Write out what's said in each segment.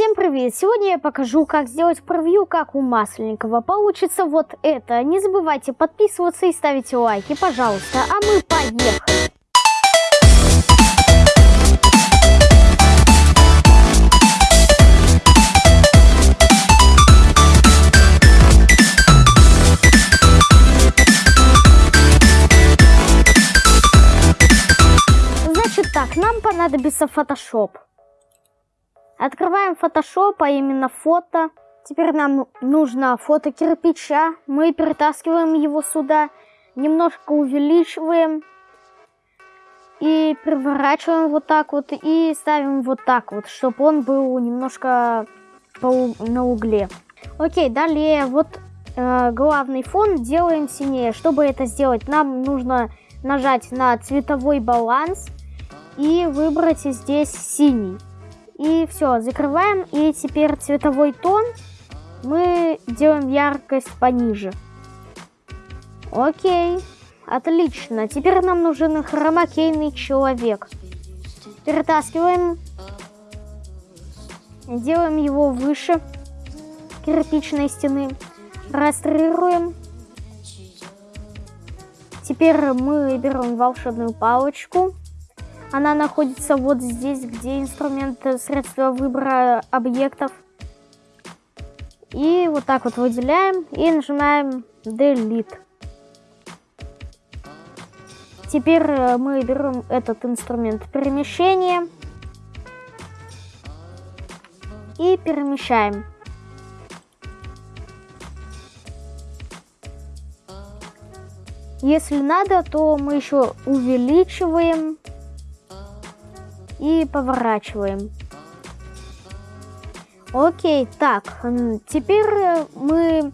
Всем привет! Сегодня я покажу, как сделать превью, как у Масленникова. Получится вот это. Не забывайте подписываться и ставить лайки, пожалуйста. А мы поехали! Значит так, нам понадобится Photoshop. Открываем Photoshop, а именно фото. Теперь нам нужно фото кирпича. Мы перетаскиваем его сюда, немножко увеличиваем и переворачиваем вот так вот и ставим вот так вот, чтобы он был немножко на угле. Окей, далее вот э, главный фон делаем синее. Чтобы это сделать, нам нужно нажать на цветовой баланс и выбрать здесь синий. И все, закрываем. И теперь цветовой тон мы делаем яркость пониже. Окей, отлично. Теперь нам нужен хромакейный человек. Перетаскиваем. Делаем его выше кирпичной стены. Растрируем. Теперь мы берем волшебную палочку она находится вот здесь, где инструмент средства выбора объектов. И вот так вот выделяем и нажимаем Delete. Теперь э, мы берем этот инструмент перемещения и перемещаем. Если надо, то мы еще увеличиваем и поворачиваем. Окей, так, теперь э, мы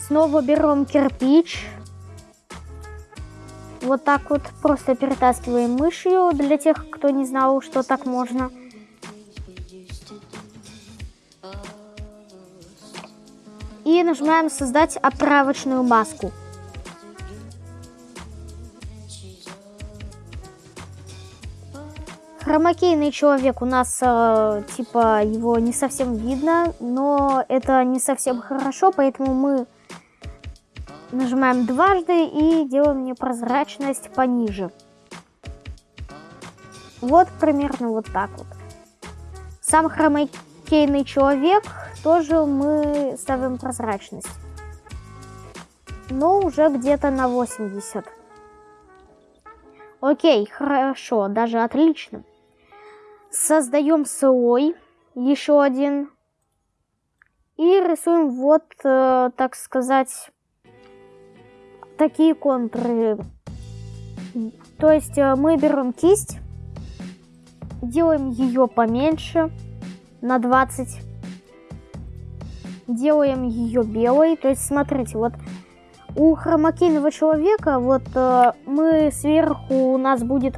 снова берем кирпич. Вот так вот просто перетаскиваем мышью, для тех, кто не знал, что так можно. И нажимаем создать оправочную маску. Хромакейный человек у нас, э, типа, его не совсем видно, но это не совсем хорошо, поэтому мы нажимаем дважды и делаем непрозрачность пониже. Вот примерно вот так вот. Сам хромакейный человек тоже мы ставим прозрачность. Но уже где-то на 80. Окей, хорошо, даже отлично. Создаем слой, еще один. И рисуем вот, э, так сказать, такие контуры. То есть э, мы берем кисть, делаем ее поменьше, на 20. Делаем ее белой. То есть, смотрите, вот у хромакейного человека, вот э, мы сверху, у нас будет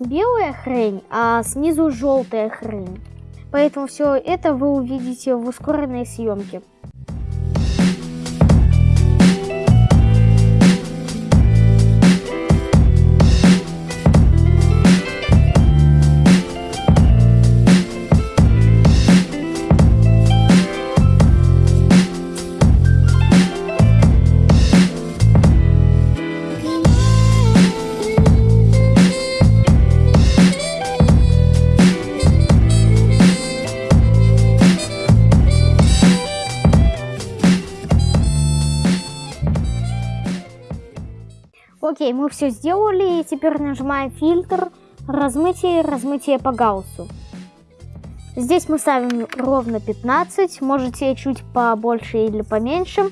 белая хрень, а снизу желтая хрень. Поэтому все это вы увидите в ускоренной съемке. Окей, мы все сделали, и теперь нажимаем фильтр, размытие, размытие по гауссу. Здесь мы ставим ровно 15, можете чуть побольше или поменьше.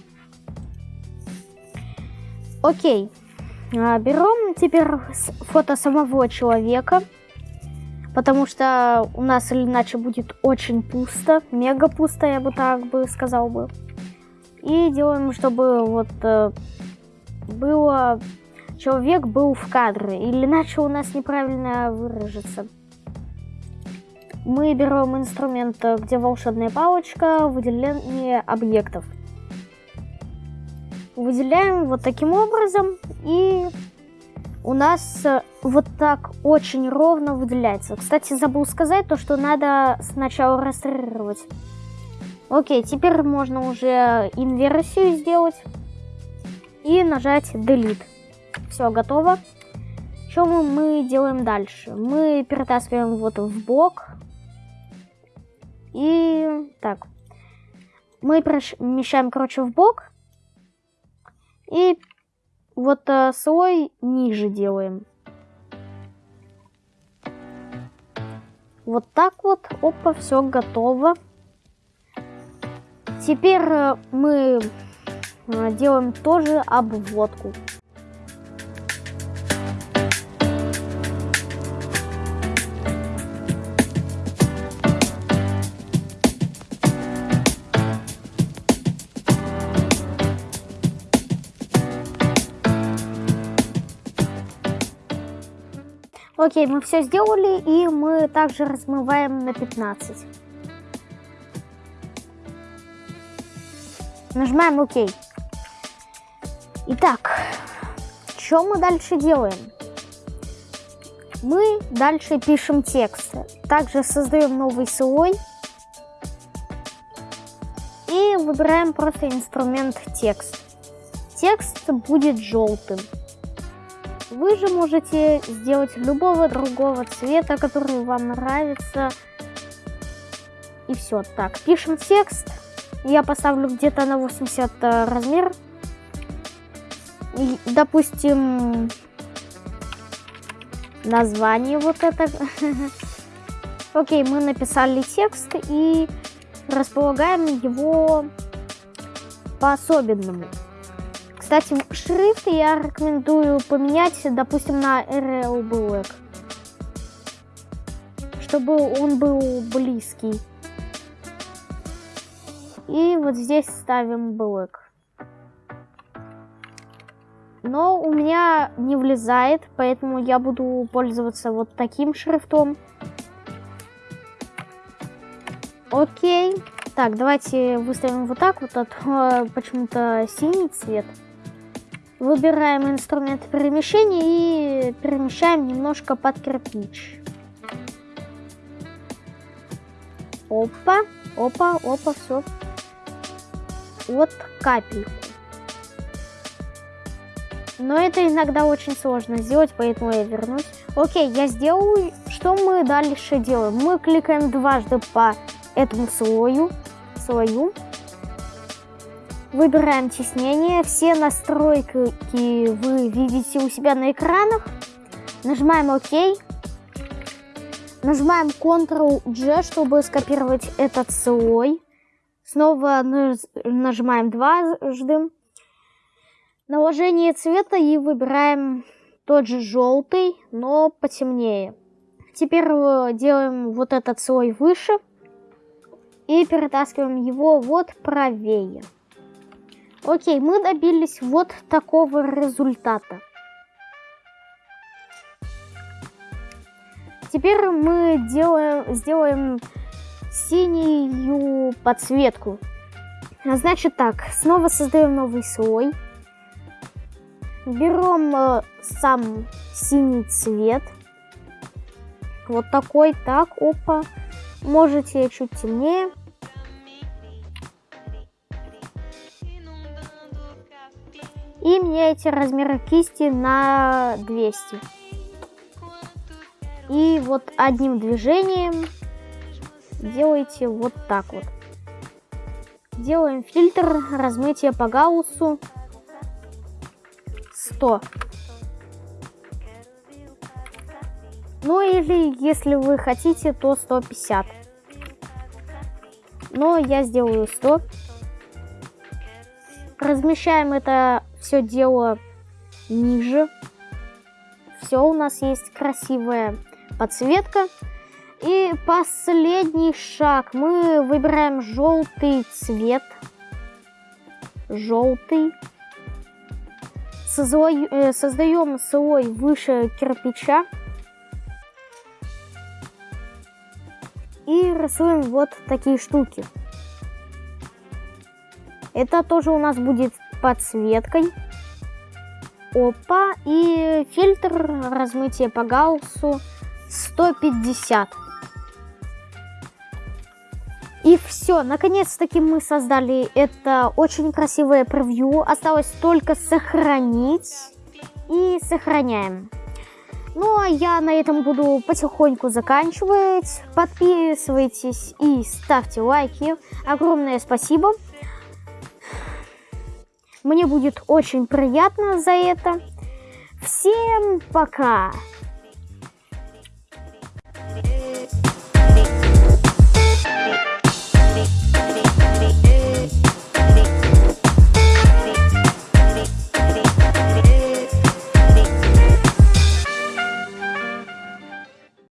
Окей, а, берем теперь фото самого человека, потому что у нас иначе будет очень пусто, мега пусто, я бы так бы сказал бы. И делаем, чтобы вот э, было человек был в кадре, или иначе у нас неправильно выражется. Мы берем инструмент, где волшебная палочка, выделение объектов. Выделяем вот таким образом и у нас э, вот так очень ровно выделяется. Кстати, забыл сказать то, что надо сначала раструировать. Окей, теперь можно уже инверсию сделать и нажать Delete. Все, готово. Что мы делаем дальше? Мы перетаскиваем вот в бок. И так. Мы перемещаем, короче, в бок. И вот э, слой ниже делаем. Вот так вот. Опа, все готово. Теперь э, мы э, делаем тоже обводку. Окей, мы все сделали, и мы также размываем на 15. Нажимаем ОК. Итак, что мы дальше делаем? Мы дальше пишем текст. Также создаем новый слой. И выбираем просто инструмент текст. Текст будет желтым. Вы же можете сделать любого другого цвета, который вам нравится. И все. Так, пишем текст. Я поставлю где-то на 80 э, размер. И, допустим, название вот это. Окей, мы написали текст и располагаем его по-особенному. Кстати, шрифт я рекомендую поменять, допустим, на RL Black. Чтобы он был близкий. И вот здесь ставим Black. Но у меня не влезает, поэтому я буду пользоваться вот таким шрифтом. Окей. Так, давайте выставим вот так вот, а то почему-то синий цвет. Выбираем инструмент перемещения и перемещаем немножко под кирпич. Опа, опа, опа, все. Вот капельку. Но это иногда очень сложно сделать, поэтому я вернусь. Окей, я сделаю. Что мы дальше делаем? Мы кликаем дважды по этому слою. слою. Выбираем теснение. Все настройки вы видите у себя на экранах. Нажимаем ОК. Нажимаем Ctrl-G, чтобы скопировать этот слой. Снова нажимаем дважды. Наложение цвета и выбираем тот же желтый, но потемнее. Теперь э, делаем вот этот слой выше и перетаскиваем его вот правее. Окей, мы добились вот такого результата. Теперь мы делаем, сделаем синюю подсветку. Значит так, снова создаем новый слой. Берем э, сам синий цвет. Вот такой, так, опа. Можете чуть темнее. И меняете размер кисти на 200. И вот одним движением делаете вот так вот. Делаем фильтр размытия по гауссу 100. Ну или если вы хотите, то 150. Но я сделаю 100. Размещаем это все дело ниже. Все, у нас есть красивая подсветка. И последний шаг. Мы выбираем желтый цвет. Желтый. Созой, э, создаем слой выше кирпича. И рисуем вот такие штуки. Это тоже у нас будет подсветкой. Опа. И фильтр размытия по Гауссу 150. И все, наконец-таки мы создали это очень красивое превью. Осталось только сохранить. И сохраняем. Ну, а я на этом буду потихоньку заканчивать. Подписывайтесь и ставьте лайки. Огромное спасибо. Мне будет очень приятно за это. Всем пока!